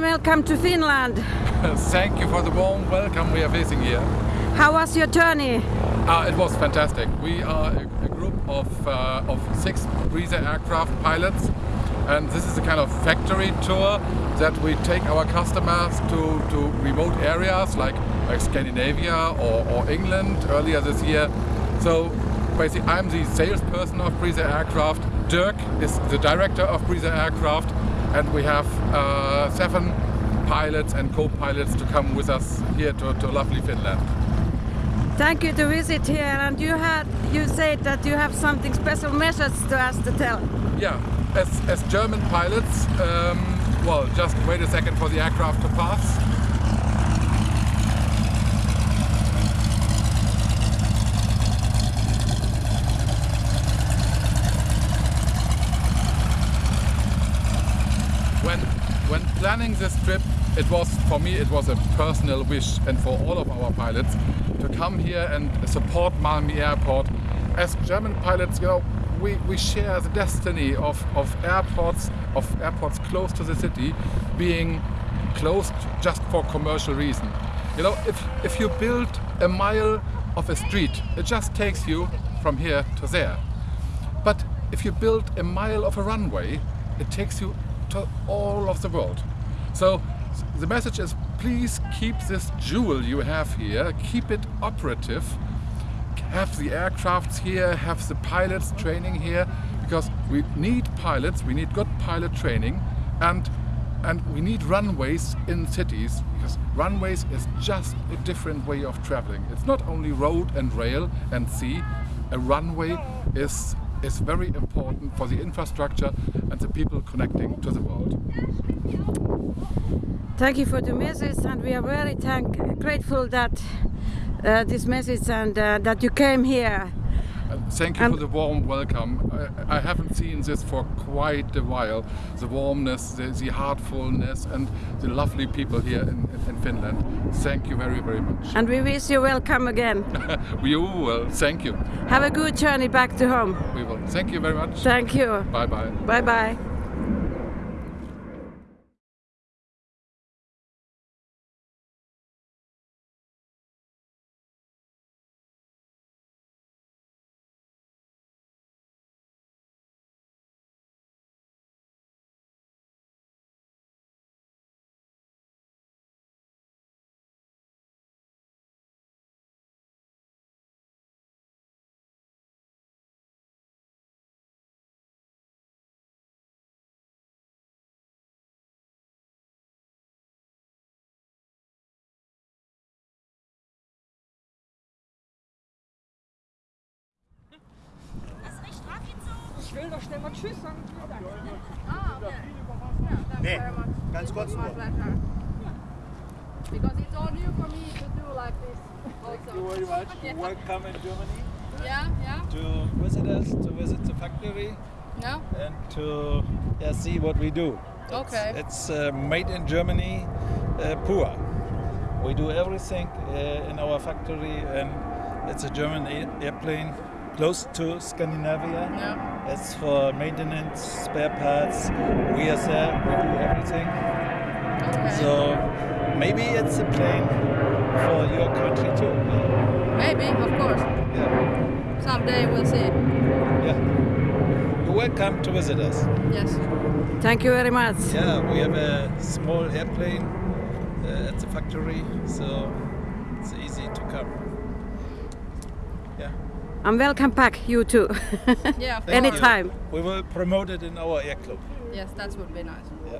welcome to Finland. Thank you for the warm welcome we are facing here. How was your journey? Uh, it was fantastic. We are a, a group of, uh, of six Breezer aircraft pilots and this is a kind of factory tour that we take our customers to, to remote areas like, like Scandinavia or, or England earlier this year. So basically I'm the salesperson of Breezer Aircraft. Dirk is the director of Breezer Aircraft and we have uh, seven pilots and co-pilots to come with us here to, to lovely Finland. Thank you to visit here and you had you said that you have something special message to us to tell. Yeah, as, as German pilots, um, well just wait a second for the aircraft to pass. when when planning this trip it was for me it was a personal wish and for all of our pilots to come here and support Malmi Airport. As German pilots you know we, we share the destiny of, of airports of airports close to the city being closed just for commercial reason. You know if if you build a mile of a street it just takes you from here to there. But if you build a mile of a runway it takes you to all of the world. So the message is please keep this jewel you have here, keep it operative, have the aircrafts here, have the pilots training here, because we need pilots, we need good pilot training and and we need runways in cities because runways is just a different way of traveling. It's not only road and rail and sea, a runway is is very important for the infrastructure and the people connecting to the world. Thank you for the message and we are very thank grateful that uh, this message and uh, that you came here. Thank you and for um, the warm welcome. I, I, haven't seen this for quite a while. The warmness, the, the heartfulness and the lovely people here in, in, Finland. Thank you very, very much. And we wish you welcome again. we will. Thank you. Have a good journey back to home. We will. Thank you very much. Thank you. Bye-bye. Bye-bye. Ich will doch schnell mal Tschüss sagen. Ah, okay. Nee, ganz kurz nur. Because it's all new for me to do like this also. Thank you very much. Yeah. Welcome in Germany. Yeah, yeah. To visit us, to visit the factory. Yeah. And to yeah, see what we do. It's, Okay. It's uh, made in Germany, uh, pure. We do everything uh, in our factory and it's a German airplane close to Scandinavia. Yeah. It's for maintenance, spare parts. We are there, we do everything. Okay. So maybe it's a plane for your country too. Maybe, of course. Yeah. Someday we'll see. Yeah. You're welcome to visit us. Yes. Thank you very much. Yeah, we have a small airplane uh, at the factory, so it's easy to come. Yeah. And welcome back, you too. Yeah, of Thank you. Anytime. We will promote it in our air club. Yes, that would be nice. Yeah.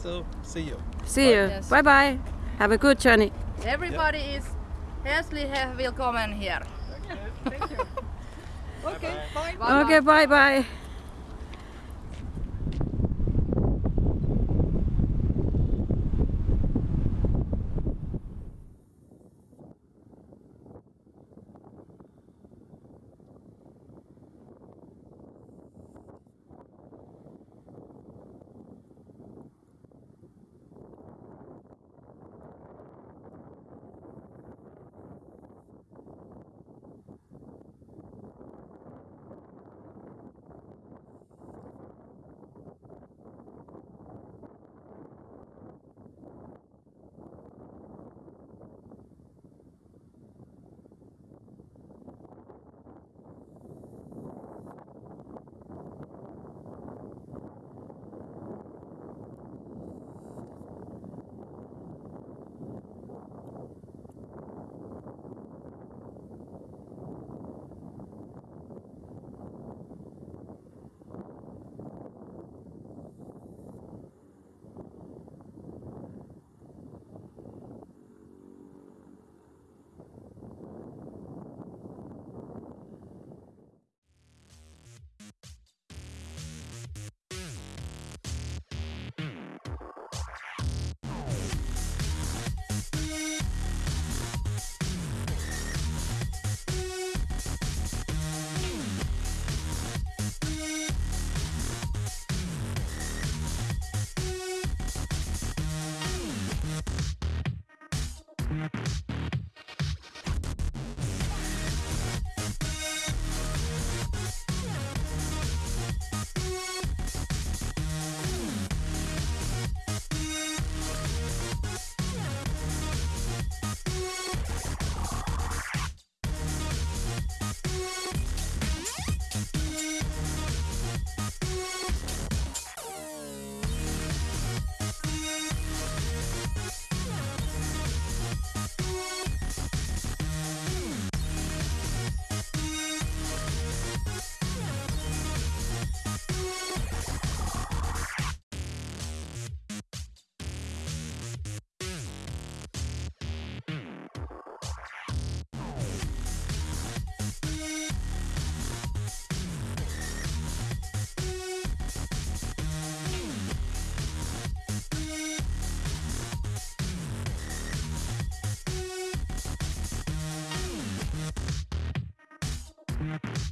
So, see you. See you. Yes. Bye bye. Have a good journey. Everybody is herzlich willkommen here. Okay, bye. bye. Okay, bye bye. We'll be right back. Tschüss.